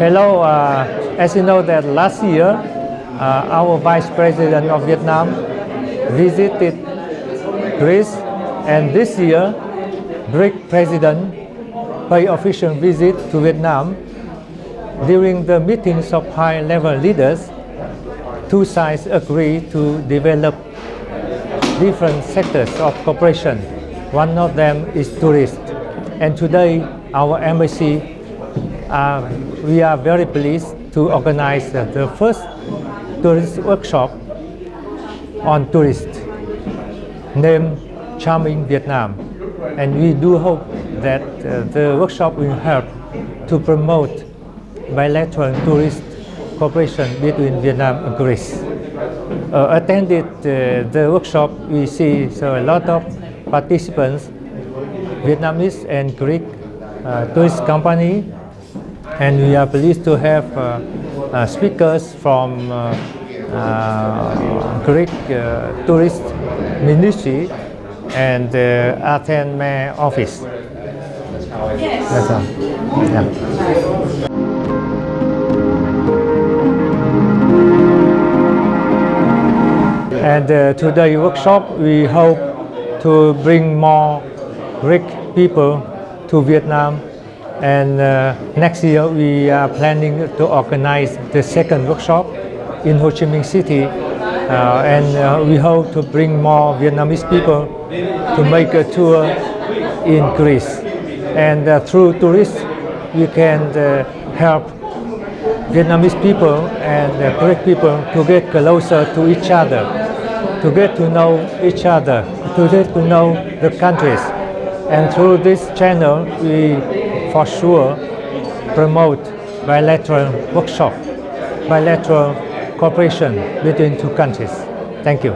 Hello, uh, as you know that last year, uh, our Vice President of Vietnam visited Greece and this year, Greek President paid official visit to Vietnam. During the meetings of high-level leaders, two sides agree to develop different sectors of cooperation. One of them is tourism. And today, our embassy, uh, we are very pleased to organize uh, the first tourist workshop on tourists named Charming Vietnam. And we do hope that uh, the workshop will help to promote bilateral tourist cooperation between Vietnam and Greece. Uh, attended uh, the workshop, we see so a lot of participants, Vietnamese and Greek uh, tourist company, and we are pleased to have uh, uh, speakers from uh, uh, Greek uh, tourist ministry and uh, Athens mayor office. That's all. Yeah. And uh, today workshop, we hope to bring more Greek people to Vietnam. And uh, next year, we are planning to organize the second workshop in Ho Chi Minh City. Uh, and uh, we hope to bring more Vietnamese people to make a tour in Greece. And uh, through tourists, we can uh, help Vietnamese people and uh, Greek people to get closer to each other, to get to know each other, to get to know the countries. And through this channel, we for sure promote bilateral workshop, bilateral cooperation between two countries. Thank you.